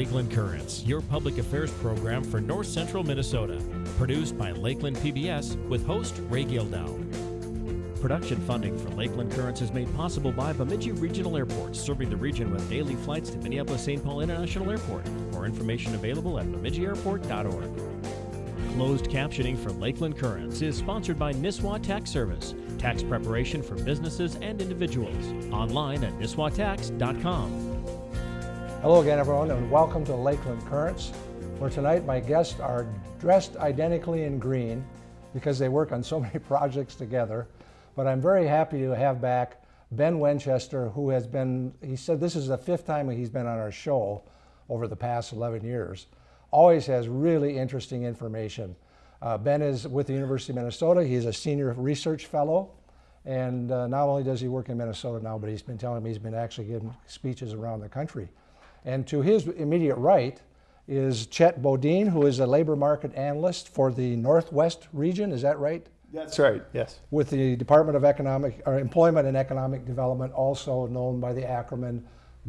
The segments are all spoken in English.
Lakeland Currents, your public affairs program for north central Minnesota. Produced by Lakeland PBS with host Ray Gildow. Production funding for Lakeland Currents is made possible by Bemidji Regional Airport, serving the region with daily flights to Minneapolis St. Paul International Airport. More information available at bemidjiairport.org. Closed captioning for Lakeland Currents is sponsored by Nisswa Tax Service, tax preparation for businesses and individuals. Online at nisswatax.com. Hello again, everyone, and welcome to Lakeland Currents, where tonight my guests are dressed identically in green because they work on so many projects together. But I'm very happy to have back Ben Winchester, who has been, he said this is the fifth time he's been on our show over the past 11 years. Always has really interesting information. Uh, ben is with the University of Minnesota. He's a senior research fellow. And uh, not only does he work in Minnesota now, but he's been telling me he's been actually giving speeches around the country. And to his immediate right is Chet Bodin, who is a labor market analyst for the Northwest region. Is that right? That's right, yes. With the Department of Economic or Employment and Economic Development, also known by the acronym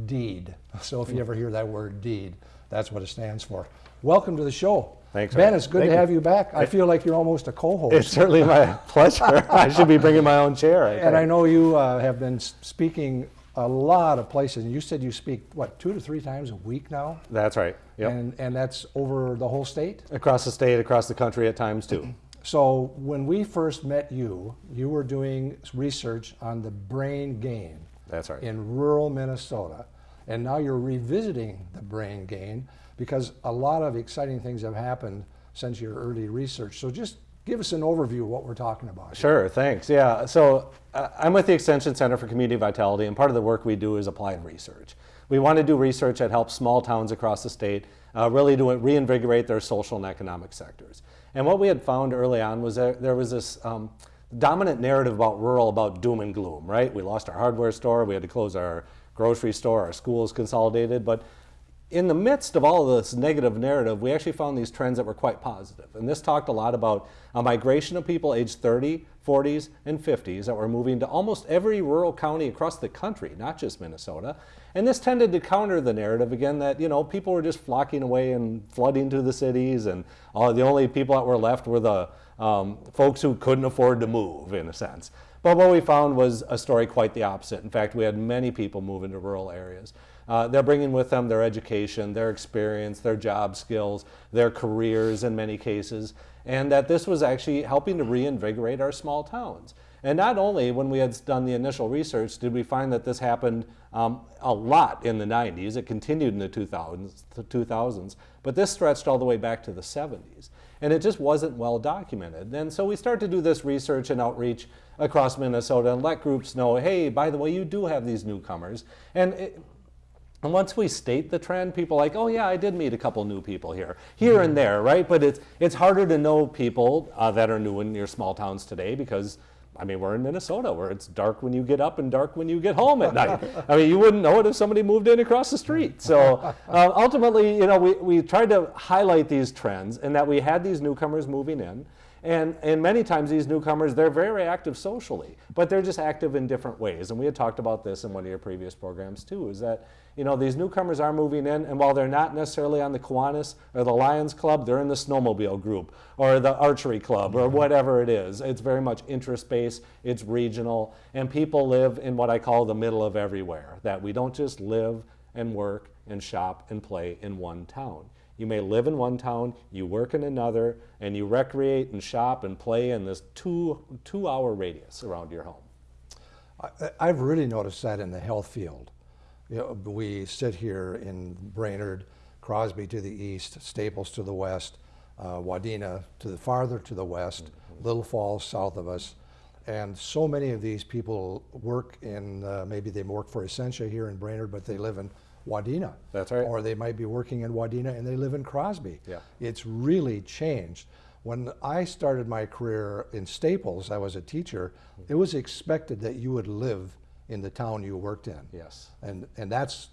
DEED. So if you ever hear that word DEED, that's what it stands for. Welcome to the show. Thanks. Ben, it's good Thank to have you back. I feel like you're almost a co-host. It's certainly my pleasure. I should be bringing my own chair. I And I know you uh, have been speaking a lot of places. And you said you speak, what, two to three times a week now? That's right. Yep. And, and that's over the whole state? across the state, across the country at times too. So when we first met you, you were doing research on the brain gain That's right. in rural Minnesota. And now you're revisiting the brain gain because a lot of exciting things have happened since your early research. So just give us an overview of what we're talking about. Sure, thanks. Yeah, so uh, I'm with the Extension Center for Community Vitality, and part of the work we do is applied research. We want to do research that helps small towns across the state uh, really to reinvigorate their social and economic sectors. And what we had found early on was that there was this um, dominant narrative about rural about doom and gloom, right? We lost our hardware store, we had to close our grocery store, our schools consolidated, but in the midst of all of this negative narrative, we actually found these trends that were quite positive. And this talked a lot about a migration of people aged 30, 40s, and 50s that were moving to almost every rural county across the country, not just Minnesota. And this tended to counter the narrative again that, you know, people were just flocking away and flooding to the cities, and the only people that were left were the um, folks who couldn't afford to move, in a sense. But what we found was a story quite the opposite. In fact, we had many people move into rural areas. Uh, they're bringing with them their education, their experience, their job skills, their careers in many cases, and that this was actually helping to reinvigorate our small towns. And not only when we had done the initial research did we find that this happened um, a lot in the 90s, it continued in the 2000s, the 2000s, but this stretched all the way back to the 70s. And it just wasn't well documented. And so we started to do this research and outreach across Minnesota and let groups know, hey, by the way, you do have these newcomers. And it, and once we state the trend, people are like, oh yeah, I did meet a couple new people here, here and there, right? But it's it's harder to know people uh, that are new in your small towns today because, I mean, we're in Minnesota where it's dark when you get up and dark when you get home at night. I mean, you wouldn't know it if somebody moved in across the street. So uh, ultimately, you know, we, we tried to highlight these trends and that we had these newcomers moving in. And, and many times these newcomers, they're very active socially, but they're just active in different ways. And we had talked about this in one of your previous programs too, is that, you know, these newcomers are moving in, and while they're not necessarily on the Kiwanis or the Lions Club, they're in the snowmobile group or the archery club or whatever it is. It's very much interest-based, it's regional, and people live in what I call the middle of everywhere, that we don't just live and work and shop and play in one town. You may live in one town, you work in another, and you recreate and shop and play in this two, two hour radius around your home. I- I've really noticed that in the health field. You know, we sit here in Brainerd, Crosby to the east, Staples to the west, uh, Wadena to the farther to the west, Little Falls south of us. And so many of these people work in, uh, maybe they work for Essentia here in Brainerd, but they live in Wadena. That's right. Or they might be working in Wadena and they live in Crosby. Yeah. It's really changed. When I started my career in Staples, I was a teacher, it was expected that you would live in the town you worked in. Yes. And, and that's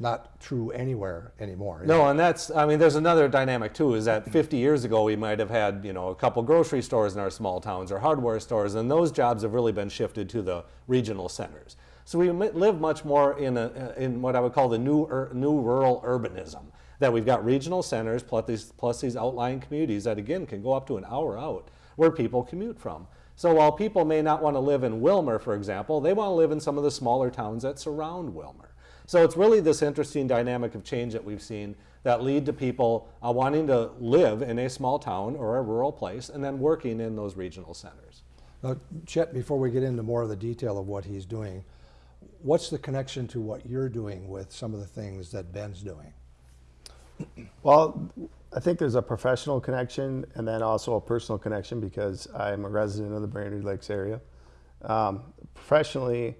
not true anywhere anymore. No, and that's, I mean, there's another dynamic too, is that 50 years ago we might have had, you know, a couple grocery stores in our small towns or hardware stores, and those jobs have really been shifted to the regional centers. So we live much more in, a, in what I would call the new, ur, new rural urbanism. That we've got regional centers plus these, plus these outlying communities that again can go up to an hour out where people commute from. So while people may not want to live in Willmar, for example, they want to live in some of the smaller towns that surround Willmar. So it's really this interesting dynamic of change that we've seen that lead to people uh, wanting to live in a small town or a rural place and then working in those regional centers. Now, Chet, before we get into more of the detail of what he's doing, what's the connection to what you're doing with some of the things that Ben's doing? Well, I think there's a professional connection and then also a personal connection because I'm a resident of the Brainerd Lakes area. Um, professionally,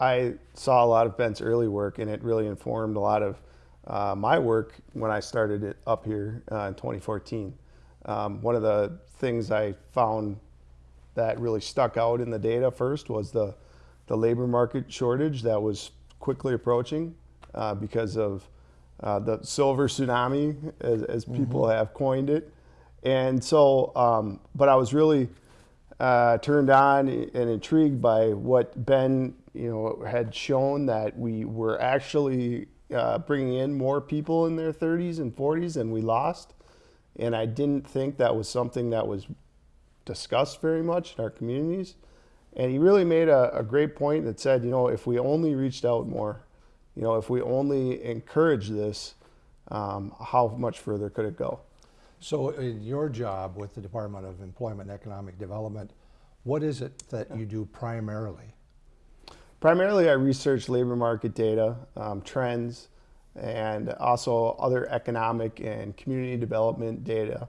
I saw a lot of Ben's early work and it really informed a lot of uh, my work when I started it up here uh, in 2014. Um, one of the things I found that really stuck out in the data first was the, the labor market shortage that was quickly approaching uh, because of uh, the silver tsunami, as, as people have coined it. And so, um, but I was really uh, turned on and intrigued by what Ben, you know, had shown that we were actually uh, bringing in more people in their 30s and 40s than we lost. And I didn't think that was something that was discussed very much in our communities. And he really made a, a great point that said, you know, if we only reached out more, you know, if we only encourage this, um, how much further could it go? So in your job with the Department of Employment and Economic Development, what is it that you do primarily? Primarily, I research labor market data, um, trends, and also other economic and community development data.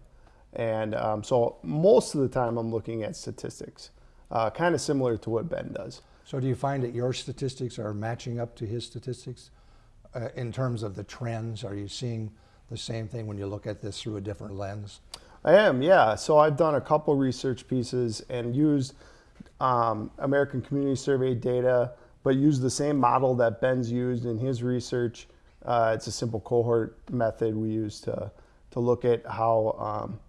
And um, so most of the time, I'm looking at statistics, uh, kind of similar to what Ben does. So do you find that your statistics are matching up to his statistics uh, in terms of the trends? Are you seeing the same thing when you look at this through a different lens? I am, yeah. So I've done a couple research pieces and used um, American Community Survey data, but used the same model that Ben's used in his research. Uh, it's a simple cohort method we use to to look at how um,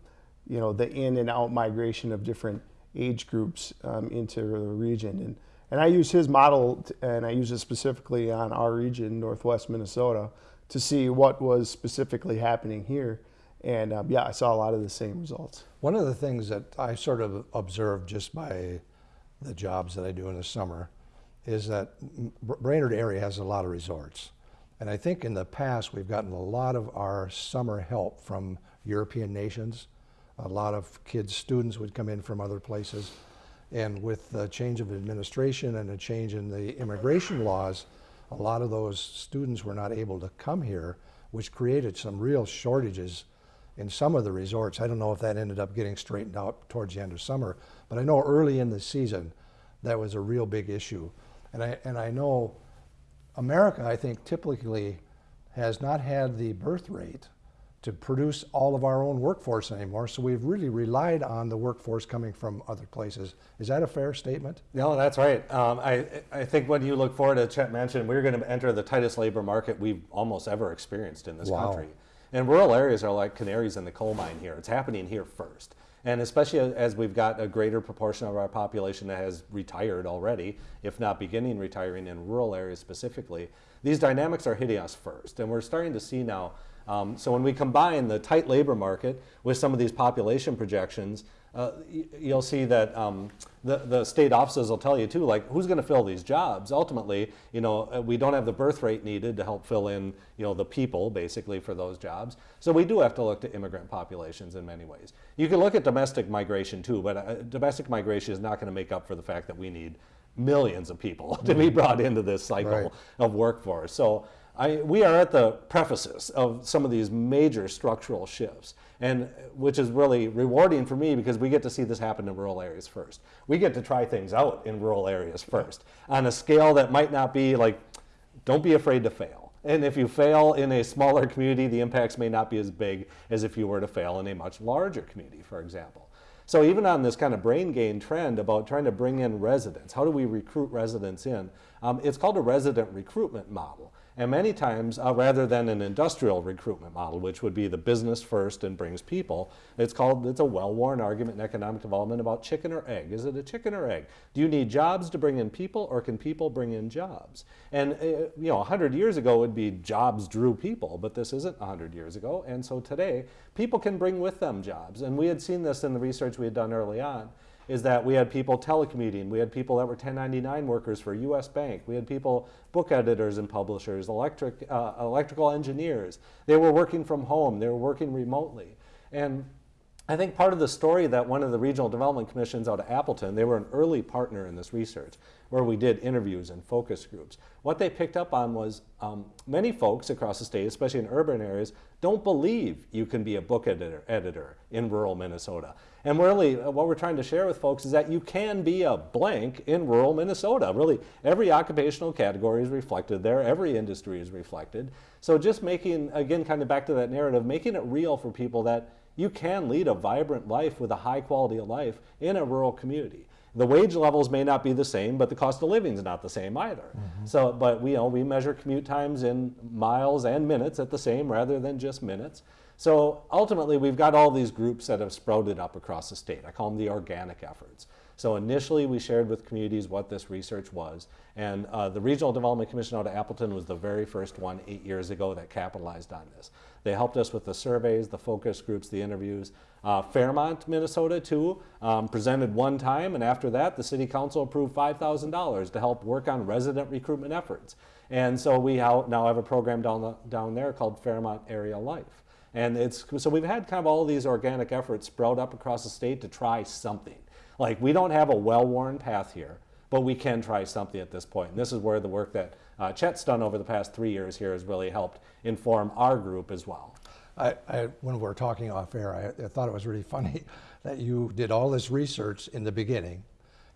you know the in and out migration of different age groups um, into the region and and I use his model and I use it specifically on our region, Northwest Minnesota, to see what was specifically happening here. And um, yeah, I saw a lot of the same results. One of the things that I sort of observed just by the jobs that I do in the summer is that Brainerd area has a lot of resorts. And I think in the past we've gotten a lot of our summer help from European nations. A lot of kids, students would come in from other places. And with the change of administration and a change in the immigration laws, a lot of those students were not able to come here, which created some real shortages in some of the resorts. I don't know if that ended up getting straightened out towards the end of summer, but I know early in the season that was a real big issue. And I, and I know America, I think, typically has not had the birth rate to produce all of our own workforce anymore. So we've really relied on the workforce coming from other places. Is that a fair statement? No, that's right. Um, I, I think when you look forward, as Chet mentioned, we're going to enter the tightest labor market we've almost ever experienced in this Wow. country. And rural areas are like canaries in the coal mine here. It's happening here first. And especially as- as we've got a greater proportion of our population that has retired already, if not beginning retiring in rural areas specifically, these dynamics are hitting us first. And we're starting to see now. Um, so when we combine the tight labor market with some of these population projections, uh, you'll see that um, the, the state offices will tell you too, like who's going to fill these jobs? Ultimately, you know, uh, we don't have the birth rate needed to help fill in, you know, the people basically for those jobs. So we do have to look to immigrant populations in many ways. You can look at domestic migration too, but uh, domestic migration is not going to make up for the fact that we need millions of people to be brought into this cycle Right. of workforce. So I, we are at the prefaces of some of these major structural shifts, and which is really rewarding for me because we get to see this happen in rural areas first. We get to try things out in rural areas first on a scale that might not be like, don't be afraid to fail. And if you fail in a smaller community, the impacts may not be as big as if you were to fail in a much larger community, for example. So even on this kind of brain gain trend about trying to bring in residents, how do we recruit residents in? Um, it's called a resident recruitment model. And many times, uh, rather than an industrial recruitment model, which would be the business first and brings people, it's called, it's a well-worn argument in economic development about chicken or egg. Is it a chicken or egg? Do you need jobs to bring in people or can people bring in jobs? And, uh, you know, 100 years ago it would be jobs drew people, but this isn't 100 years ago. And so today, people can bring with them jobs. And we had seen this in the research we had done early on is that we had people telecommuting, we had people that were 1099 workers for US Bank, we had people, book editors and publishers, electric, uh, electrical engineers. They were working from home, they were working remotely. And I think part of the story that one of the regional development commissions out of Appleton, they were an early partner in this research where we did interviews and focus groups. What they picked up on was um, many folks across the state, especially in urban areas, don't believe you can be a book editor, editor in rural Minnesota. And really, uh, what we're trying to share with folks is that you can be a blank in rural Minnesota. Really, every occupational category is reflected there, every industry is reflected. So just making, again, kind of back to that narrative, making it real for people that you can lead a vibrant life with a high quality of life in a rural community. The wage levels may not be the same, but the cost of living is not the same either. Mm -hmm. So, but we, you know, we measure commute times in miles and minutes at the same rather than just minutes. So ultimately, we've got all these groups that have sprouted up across the state. I call them the organic efforts. So initially, we shared with communities what this research was. And uh, the Regional Development Commission out of Appleton was the very first one eight years ago that capitalized on this. They helped us with the surveys, the focus groups, the interviews. Uh, Fairmont, Minnesota, too, um, presented one time, and after that, the City Council approved $5,000 to help work on resident recruitment efforts. And so we now have a program down, the, down there called Fairmont Area Life. And it's, so we've had kind of all these organic efforts sprout up across the state to try something. Like we don't have a well-worn path here, but we can try something at this point. And this is where the work that uh, Chet's done over the past three years here has really helped inform our group as well. I, I, when we were talking off air, I, I, thought it was really funny that you did all this research in the beginning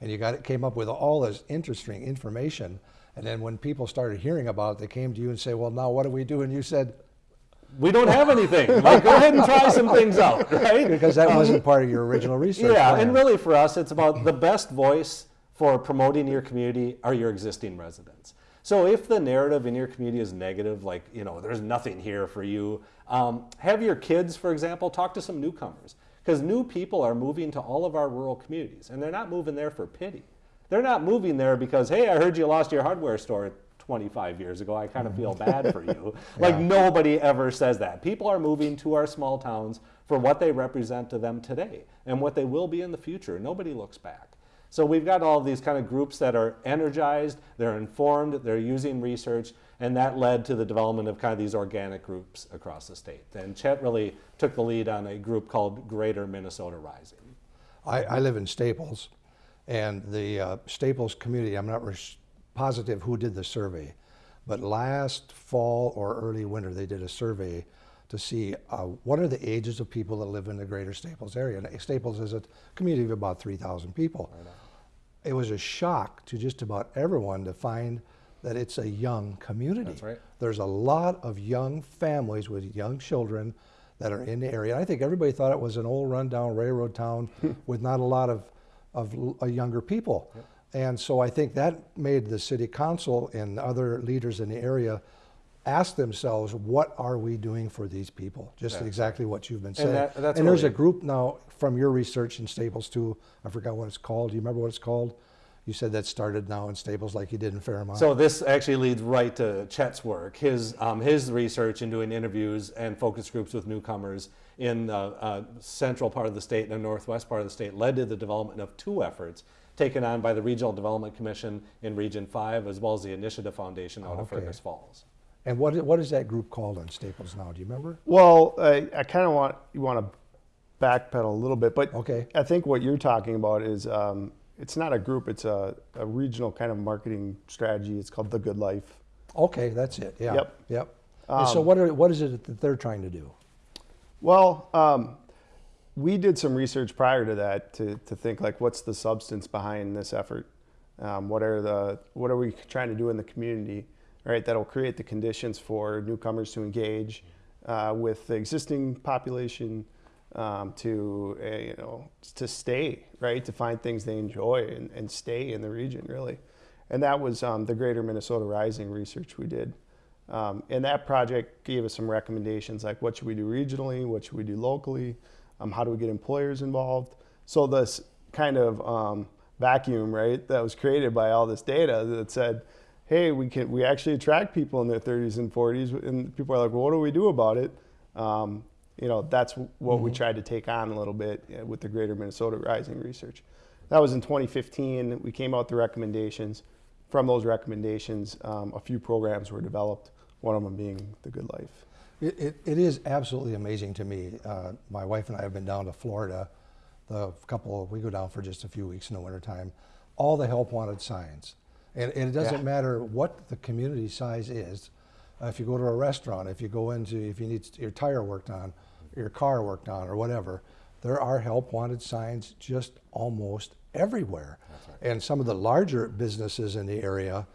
and you got it, came up with all this interesting information. And then when people started hearing about it, they came to you and say, well, now what do we do? And you said, we don't have anything. Like, go ahead and try some things out, right? Because that wasn't part of your original research. Yeah, plan. and really for us, it's about the best voice for promoting your community are your existing residents. So if the narrative in your community is negative, like, you know, there's nothing here for you, um, have your kids, for example, talk to some newcomers. Because new people are moving to all of our rural communities, and they're not moving there for pity. They're not moving there because, hey, I heard you lost your hardware store 25 years ago. I kind of feel bad for you. Like yeah. nobody ever says that. People are moving to our small towns for what they represent to them today and what they will be in the future. Nobody looks back. So we've got all these kind of groups that are energized, they're informed, they're using research, and that led to the development of kind of these organic groups across the state. And Chet really took the lead on a group called Greater Minnesota Rising. I, I live in Staples, and the uh, Staples community, I'm not positive who did the survey, but last fall or early winter they did a survey to see uh, what are the ages of people that live in the greater Staples area. And Staples is a community of about 3,000 people. It was a shock to just about everyone to find that it's a young community. That's right. There's a lot of young families with young children that are in the area. I think everybody thought it was an old rundown railroad town with not a lot of, of uh, younger people. Yep. And so I think that made the city council and other leaders in the area ask themselves, what are we doing for these people? Just exactly what you've been saying. And, that, and there's a group now from your research in Staples too. I forgot what it's called. Do you remember what it's called? You said that started now in Staples like you did in Fairmont. So this actually leads right to Chet's work. His, um, his research in doing interviews and focus groups with newcomers in the uh, central part of the state and the northwest part of the state led to the development of two efforts taken on by the Regional Development Commission in Region 5, as well as the Initiative Foundation out okay. of Fergus Falls. And what, what is that group called on Staples now? Do you remember? Well, I, I kind of want, you want to backpedal a little bit, but okay. I think what you're talking about is, um, it's not a group, it's a, a regional kind of marketing strategy. It's called The Good Life. Okay, that's it, yeah. Yep. Yep. Um, so what, are, what is it that they're trying to do? Well, um, we did some research prior to that to, to think like what's the substance behind this effort um, what are the what are we trying to do in the community right that'll create the conditions for newcomers to engage uh, with the existing population um, to uh, you know to stay right to find things they enjoy and, and stay in the region really. And that was um, the greater minnesota rising research we did. Um, and that project gave us some recommendations like what should we do regionally, what should we do locally, um, how do we get employers involved. So this kind of um, vacuum, right, that was created by all this data that said, hey, we can we actually attract people in their 30s and 40s, and people are like, well, what do we do about it? Um, you know, that's what we tried to take on a little bit uh, with the Greater Minnesota Rising research. That was in 2015. We came out with the recommendations. From those recommendations, um, a few programs were developed. One of them being the Good Life. It, it, it is absolutely amazing to me. Uh, my wife and I have been down to Florida. The couple, we go down for just a few weeks in the wintertime. All the help wanted signs. And, and it doesn't Yeah. matter what the community size is. Uh, if you go to a restaurant, if you go into, if you need your tire worked on, your car worked on, or whatever, there are help wanted signs just almost everywhere. And some of the larger businesses in the area,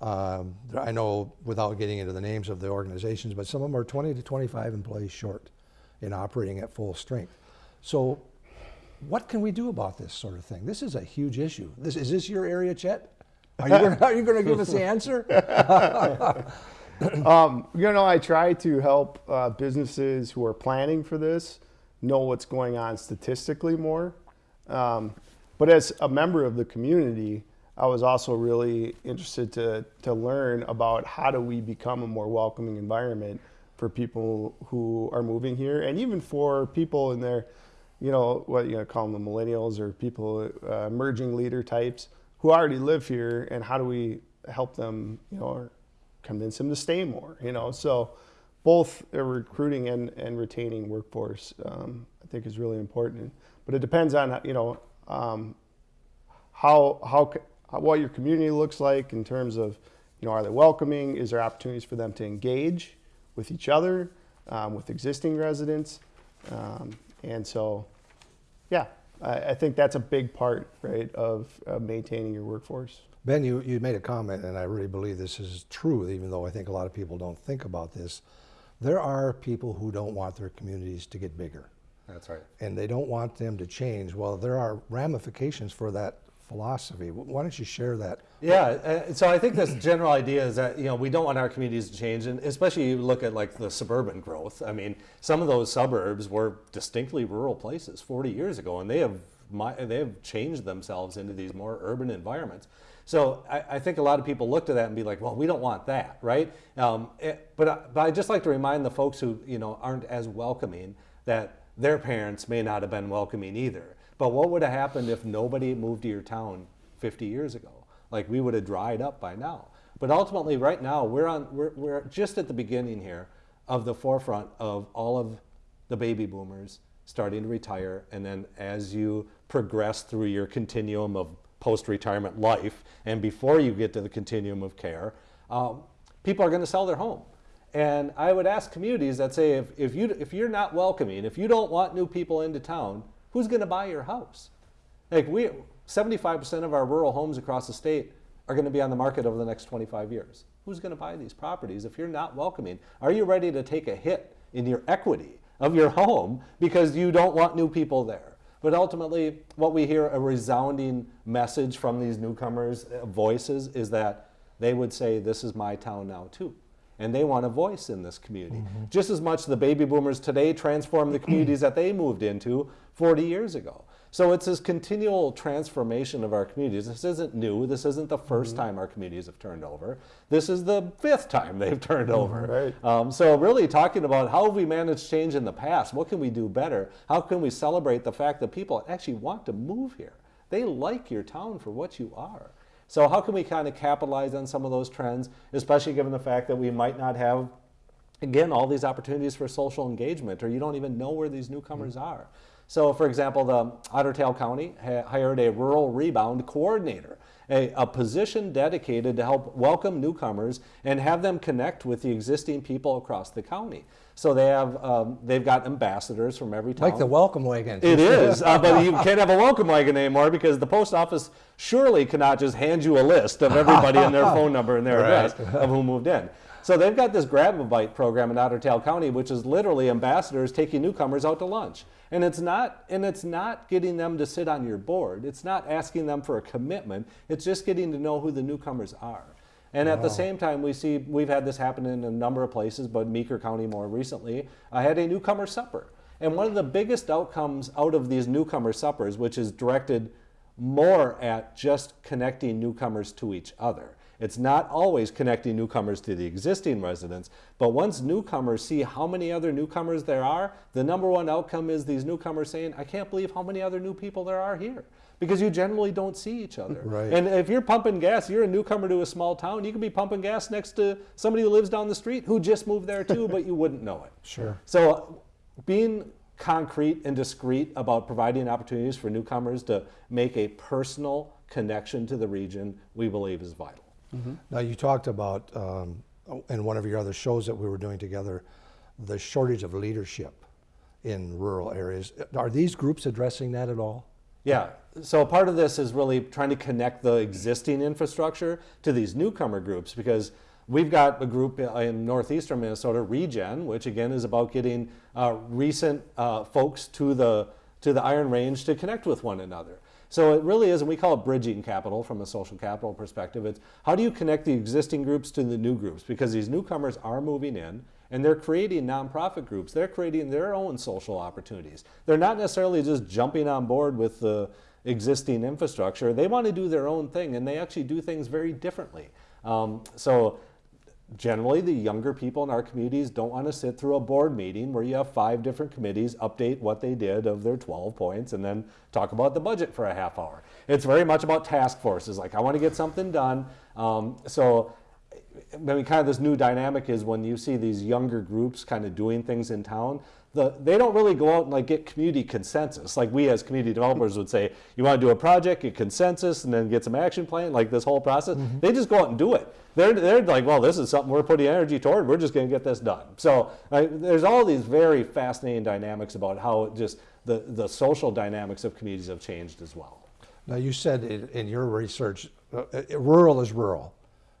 um, I know without getting into the names of the organizations, but some of them are 20 to 25 employees short in operating at full strength. So, what can we do about this sort of thing? This is a huge issue. This is this your area, Chet? Are you gonna, are you going to give us the answer? Um, you know, I try to help uh, businesses who are planning for this know what's going on statistically more. Um, but as a member of the community, I was also really interested to, to learn about how do we become a more welcoming environment for people who are moving here and even for people in their, you know, what you know, call them the millennials or people, uh, emerging leader types who already live here and how do we help them, you know, or convince them to stay more, you know? So both recruiting and, and retaining workforce, um, I think is really important. But it depends on, you know, um, how, how, how- what your community looks like in terms of, you know, are they welcoming? Is there opportunities for them to engage with each other, um, with existing residents? Um, and so, yeah, I, I think that's a big part, right, of, of maintaining your workforce. Ben, you, you made a comment, and I really believe this is true, even though I think a lot of people don't think about this. There are people who don't want their communities to get bigger, That's right. and they don't want them to change. Well, there are ramifications for that philosophy. Why don't you share that? Yeah, uh, so I think this general idea is that you know we don't want our communities to change, and especially you look at like the suburban growth. I mean, some of those suburbs were distinctly rural places 40 years ago, and they have they have changed themselves into these more urban environments. So I, I think a lot of people look to that and be like, well, we don't want that, right? Um, it- but I, but I just like to remind the folks who you know aren't as welcoming that their parents may not have been welcoming either. But what would have happened if nobody moved to your town 50 years ago? Like we would have dried up by now. But ultimately, right now, we're on we're, we're just at the beginning here of the forefront of all of the baby boomers starting to retire, and then as you progress through your continuum of post-retirement life, and before you get to the continuum of care, um, people are going to sell their home. And I would ask communities that say, if, if, you, if you're not welcoming, if you don't want new people into town, who's going to buy your house? Like we, 75% of our rural homes across the state are going to be on the market over the next 25 years. Who's going to buy these properties if you're not welcoming? Are you ready to take a hit in your equity of your home because you don't want new people there? But ultimately, what we hear a resounding message from these newcomers' uh, voices is that they would say, This is my town now, too. And they want a voice in this community. Mm-hmm. Just as much the baby boomers today transform the communities that they moved into 40 years ago. So it's this continual transformation of our communities. This isn't new. This isn't the 1st mm-hmm. time our communities have turned over. This is the fifth time they've turned mm-hmm. over. Right. Um, so really talking about how have we managed change in the past? What can we do better? How can we celebrate the fact that people actually want to move here? They like your town for what you are. So how can we kind of capitalize on some of those trends, especially given the fact that we might not have again, all these opportunities for social engagement, or you don't even know where these newcomers mm-hmm. are. So, for example, the Otter Tail County hired a rural rebound coordinator, a, a position dedicated to help welcome newcomers and have them connect with the existing people across the county. So they have um, they've got ambassadors from every town. Like the welcome wagon. It is, uh, but you can't have a welcome wagon anymore because the post office surely cannot just hand you a list of everybody and their phone number and their Right. address of who moved in. So they've got this grab a bite program in Otter Tail County, which is literally ambassadors taking newcomers out to lunch. And it's not and it's not getting them to sit on your board. It's not asking them for a commitment. It's just getting to know who the newcomers are. And at the same time, we see we've had this happen in a number of places, but Meeker County more recently I had a newcomer supper. And one of the biggest outcomes out of these newcomer suppers, which is directed more at just connecting newcomers to each other. It's not always connecting newcomers to the existing residents, but once newcomers see how many other newcomers there are, the number one outcome is these newcomers saying, I can't believe how many other new people there are here. Because you generally don't see each other. Right. And if you're pumping gas, you're a newcomer to a small town, you could be pumping gas next to somebody who lives down the street who just moved there too, but you wouldn't know it. Sure. So being concrete and discreet about providing opportunities for newcomers to make a personal connection to the region, we believe is vital. Now, you talked about, um, in one of your other shows that we were doing together, the shortage of leadership in rural areas. Are these groups addressing that at all? Yeah. So part of this is really trying to connect the existing infrastructure to these newcomer groups because we've got a group in northeastern Minnesota, Regen, which again is about getting uh, recent uh, folks to the to the Iron Range to connect with one another. So it really is, and we call it bridging capital from a social capital perspective. It's how do you connect the existing groups to the new groups because these newcomers are moving in and they're creating nonprofit groups. They're creating their own social opportunities. They're not necessarily just jumping on board with the existing infrastructure. They want to do their own thing, and they actually do things very differently. Um, so generally the younger people in our communities don't want to sit through a board meeting where you have five different committees update what they did of their 12 points and then talk about the budget for a half hour. It's very much about task forces like i want to get something done. Um, so I mean, kind of this new dynamic is when you see these younger groups kind of doing things in town, the, they don't really go out and like get community consensus. Like we as community developers would say, you want to do a project, get consensus, and then get some action plan, like this whole process. They just go out and do it. They're, they're like, well, this is something we're putting energy toward. We're just going to get this done. So there's all these very fascinating dynamics about how just the, the social dynamics of communities have changed as well. Now, you said in, in your research, uh, uh, rural is rural,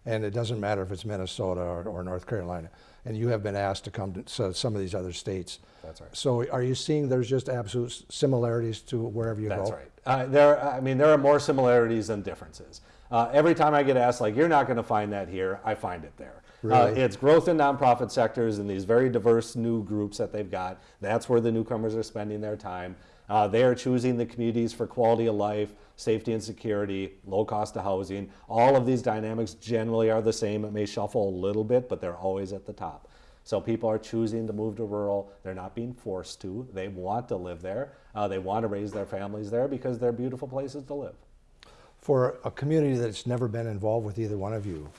and it doesn't matter if it's Minnesota or, or North Carolina. And you have been asked to come to so some of these other states. That's right. So, are you seeing there's just absolute similarities to wherever you That's go? right. Uh, there, I mean, there are more similarities than differences. Uh, every time I get asked, like, you're not going to find that here, I find it there. Uh, Really? it's growth in nonprofit sectors and these very diverse new groups that they've got. That's where the newcomers are spending their time. Uh, they are choosing the communities for quality of life, safety and security, low cost of housing. All of these dynamics generally are the same. It may shuffle a little bit, but they're always at the top. So people are choosing to move to rural. They're not being forced to. They want to live there. Uh, they want to raise their families there because they're beautiful places to live. For a community that's never been involved with either one of you,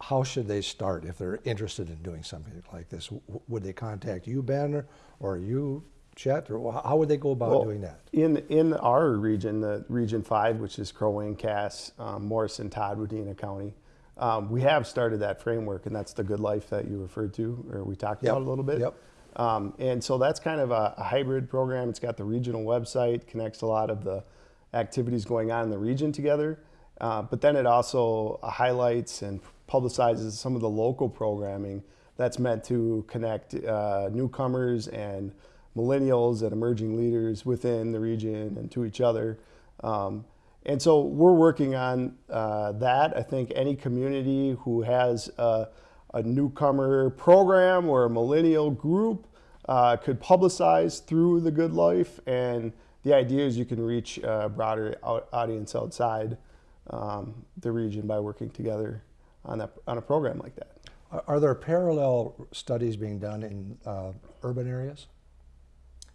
how should they start if they're interested in doing something like this? W- Would they contact you, Ben, or, or you, Chet, or how would they go about Well, doing that? In in our region, the Region Five, which is Crow Wing, Cass, um, Morrison, Todd, Wadena County, um, we have started that framework, and that's the good life that you referred to, or we talked Yep, about a little bit. yep. Um, and so that's kind of a, a hybrid program. It's got the regional website, connects a lot of the activities going on in the region together, uh, but then it also highlights and publicizes some of the local programming that's meant to connect uh, newcomers and millennials and emerging leaders within the region and to each other. Um, and so we're working on uh, that. I think any community who has a, a newcomer program or a millennial group uh, could publicize through the Good Life. And the idea is you can reach a broader au- audience outside um, the region by working together on, that, on a program like that. Are, are there parallel studies being done in uh, urban areas?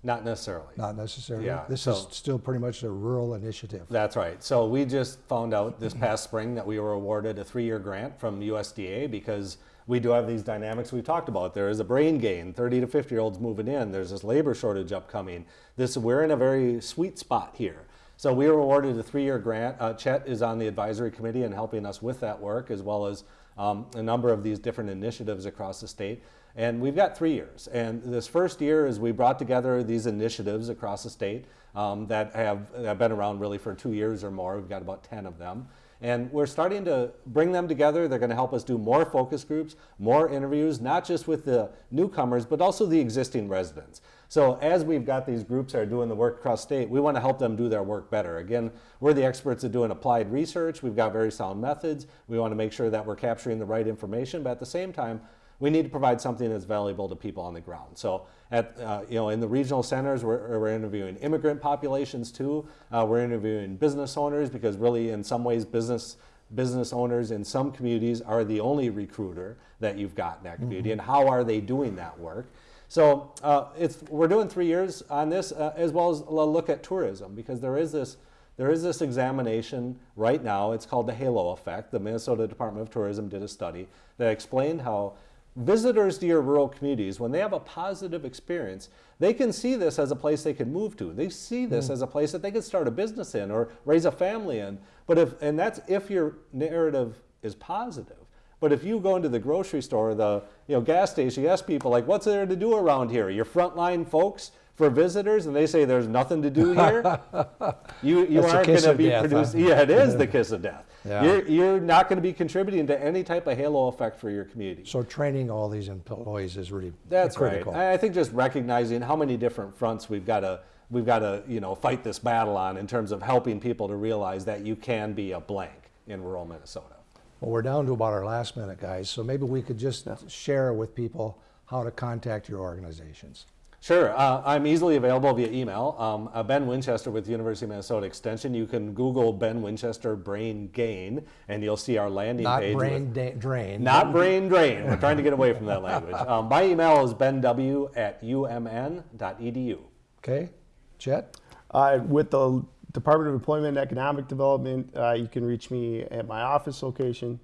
Not necessarily. Not necessarily. Yeah, This so- is still pretty much a rural initiative. That's right. So we just found out this past spring that we were awarded a three-year grant from USDA because we do have these dynamics we've talked about. There is a brain gain, 30 to 50 year olds moving in. There's this labor shortage upcoming. This we're in a very sweet spot here. So we were awarded a three-year grant. Uh, Chet is on the advisory committee and helping us with that work, as well as um, a number of these different initiatives across the state. And we've got three years. And this first year is we brought together these initiatives across the state um, that have, have been around really for two years or more. We've got about 10 of them. And we're starting to bring them together. They're going to help us do more focus groups, more interviews, not just with the newcomers, but also the existing residents. So as we've got these groups that are doing the work across state, we want to help them do their work better. Again, we're the experts at doing applied research. We've got very sound methods. We want to make sure that we're capturing the right information, but at the same time, we need to provide something that's valuable to people on the ground. So at, uh, you know, in the regional centers, we're, we're interviewing immigrant populations too. Uh, we're interviewing business owners because really in some ways business business owners in some communities are the only recruiter that you've got in that community and how are they doing that work. So uh, it's, we're doing three years on this uh, as well as a look at tourism because there is this there is this examination right now. It's called the halo effect. The Minnesota Department of Tourism did a study that explained how visitors to your rural communities, when they have a positive experience, they can see this as a place they can move to. They see this mm. as a place that they can start a business in or raise a family in. But if, and that's if your narrative is positive. But if you go into the grocery store, the you know gas station, you ask people like, "What's there to do around here?" Your frontline folks for visitors, and they say there's nothing to do here. you you aren't going to be death, huh? producing. Yeah, it is the kiss of death. Yeah. You're you're not going to be contributing to any type of halo effect for your community. So training all these employees is really That's critical. right. I I think just recognizing how many different fronts we've got to we've got to you know fight this battle on in terms of helping people to realize that you can be a blank in rural Minnesota. Well, we're down to about our last minute, guys, so maybe we could just share with people how to contact your organizations. Sure, uh, I'm easily available via email. Um, uh, ben Winchester with University of Minnesota Extension. You can Google Ben Winchester Brain Gain, and you'll see our landing Not page. with- brain da- drain. Not brain drain. We're trying to get away from that language. Um, my email is benw at umn.edu. Okay, Chet? Uh, with the Department of Employment and Economic Development, uh, you can reach me at my office location.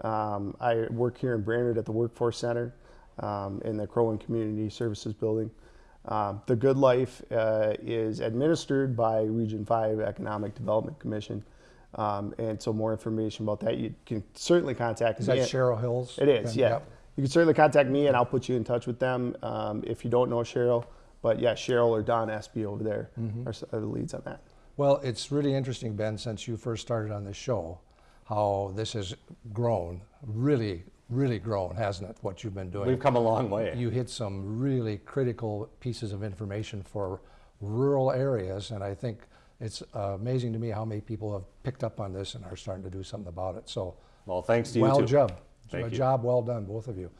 Um, I work here in Brainerd at the Workforce Center um, in the Crow Wing Community Services Building. Um, the Good Life uh, is administered by Region 5 Economic Development Commission. Um, and so more information about that, you can certainly contact Is me. that Cheryl Hills? it is, Okay, yeah. yep. You can certainly contact me and I'll put you in touch with them um, if you don't know Cheryl. But yeah, Cheryl or Don Espy over there Mm-hmm. are, are the leads on that. Well, it's really interesting, Ben, since you first started on this show, how this has grown, really, really grown, hasn't it, what you've been doing? We've come a long way. You hit some really critical pieces of information for rural areas, and I think it's uh, amazing to me how many people have picked up on this and are starting to do something about it. So, well, thanks to you well too. job. Thank a you. job well done, both of you.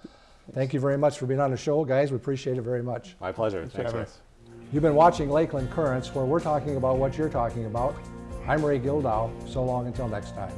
Thank you very much for being on the show, guys. We appreciate it very much. My pleasure. for Thanks, having You've been watching Lakeland Currents, where we're talking about what you're talking about. I'm Ray Gildow. So long until next time.